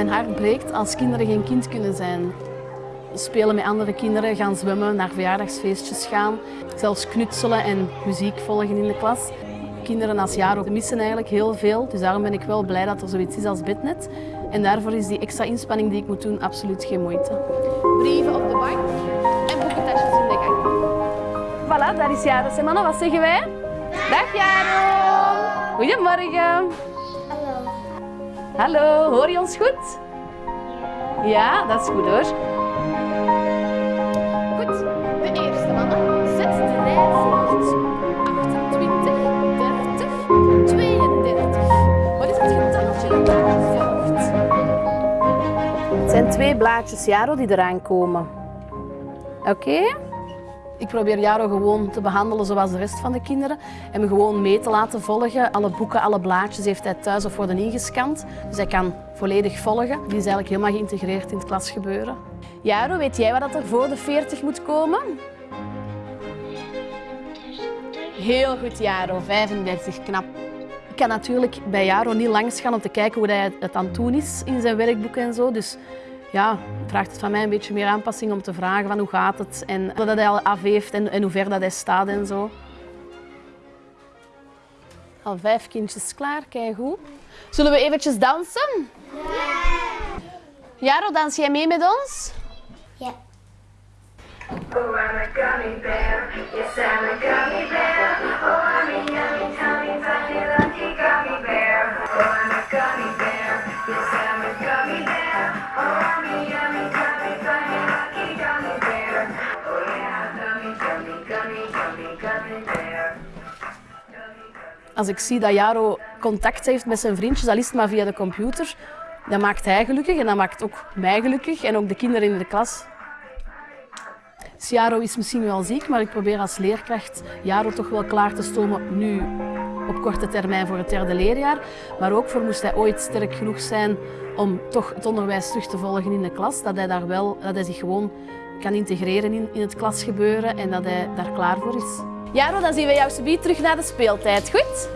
Mijn hart breekt als kinderen geen kind kunnen zijn. Spelen met andere kinderen, gaan zwemmen, naar verjaardagsfeestjes gaan. Zelfs knutselen en muziek volgen in de klas. Kinderen als jaar missen eigenlijk heel veel. Dus daarom ben ik wel blij dat er zoiets is als Bednet. En daarvoor is die extra inspanning die ik moet doen absoluut geen moeite. Brieven op de bank en boekentasjes in de gang. Voilà, daar is Jaro. Zeg mannen, wat zeggen wij? Dag Jaro! Goedemorgen. Hallo. Hallo, hoor je ons goed? Ja, dat is goed hoor. Goed, de eerste mannen. Zet de rij voort. 28, 30, 32. Wat is het getaltje dat volgt? Het zijn twee blaadjes Jaro die eraan komen. Oké? Ik probeer Jaro gewoon te behandelen zoals de rest van de kinderen. En me gewoon mee te laten volgen. Alle boeken, alle blaadjes heeft hij thuis of worden ingescand. Dus hij kan volledig volgen. Die is eigenlijk helemaal geïntegreerd in het klasgebeuren. Jaro, weet jij wat er voor de 40 moet komen? Heel goed, Jaro. 35, knap. Ik kan natuurlijk bij Jaro niet langs gaan om te kijken hoe hij het aan het doen is in zijn werkboek en zo. Dus ja, vraagt het van mij een beetje meer aanpassing om te vragen van hoe gaat het en dat hij al af heeft en, en hoe ver dat hij staat en zo. Al vijf kindjes klaar, kijk goed. Zullen we eventjes dansen? Jaro, dans jij mee met ons? Ja. Oh, I'm a gummy bear. Yes, I'm a gummy bear. Oh, I'm a yummy, tummy, tiny, lucky gummy bear. Oh, I'm a gummy bear. Als ik zie dat Jaro contact heeft met zijn vriendjes, al is het maar via de computer, dan maakt hij gelukkig en dat maakt ook mij gelukkig en ook de kinderen in de klas. Dus Jaro is misschien wel ziek, maar ik probeer als leerkracht Jaro toch wel klaar te stomen nu op korte termijn voor het derde leerjaar. Maar ook voor moest hij ooit sterk genoeg zijn om toch het onderwijs terug te volgen in de klas, dat hij, daar wel, dat hij zich gewoon kan integreren in, in het klasgebeuren en dat hij daar klaar voor is. Jaro, dan zien we jou subiet terug naar de speeltijd, goed?